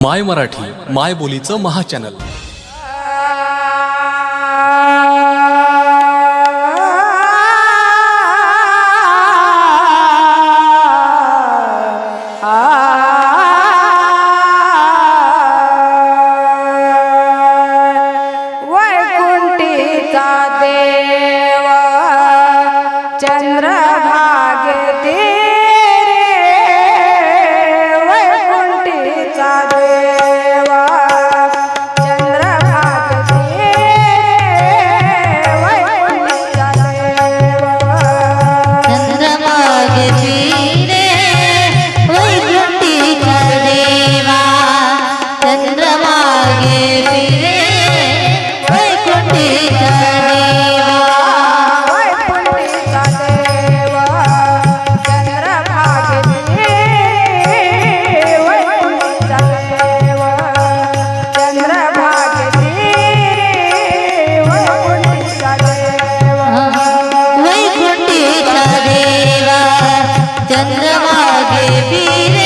माय मराठी माय बोलीचं महाचॅनल देवी